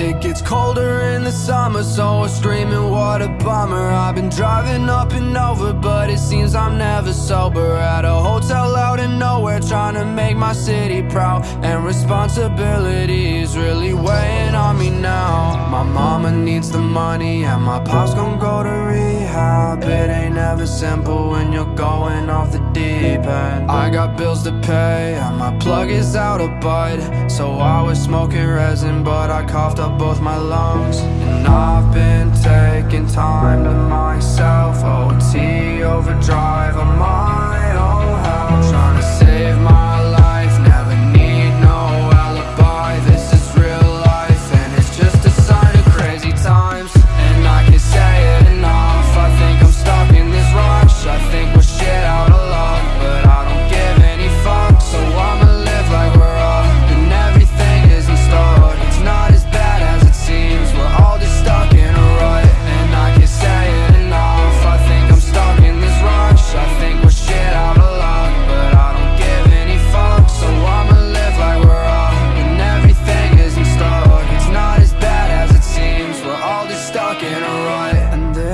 It gets colder in the summer, so we're screaming, what a bummer. I've been driving up and over, but it seems I'm never sober. At a hotel out in nowhere, trying to make my city proud. And responsibility is really weighing on me now. My mama needs the money, and my pop's gonna go to. Ain't simple when you're going off the deep end. I got bills to pay, and my plug is out of bud. So I was smoking resin, but I coughed up both my lungs. And I've been taking time to myself. All just stuck in a rut,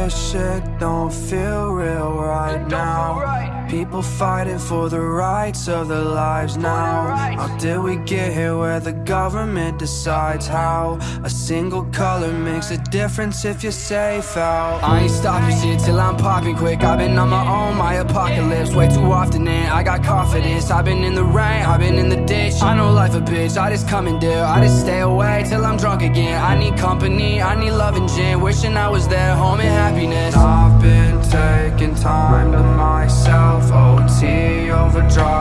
this shit don't feel real right now. People fighting for the rights of their lives now. How did we get here where the government decides how? A single color makes a difference if you're safe out. I ain't stopping shit till I'm popping quick. I've been on my own, my apocalypse way too often, and I got confidence. I've been in the rain, I've been in the ditch. I know life a bitch, I just come and deal. I just stay away till I'm drunk again. I need company, I need love and gin. Wishing I was there, home been taking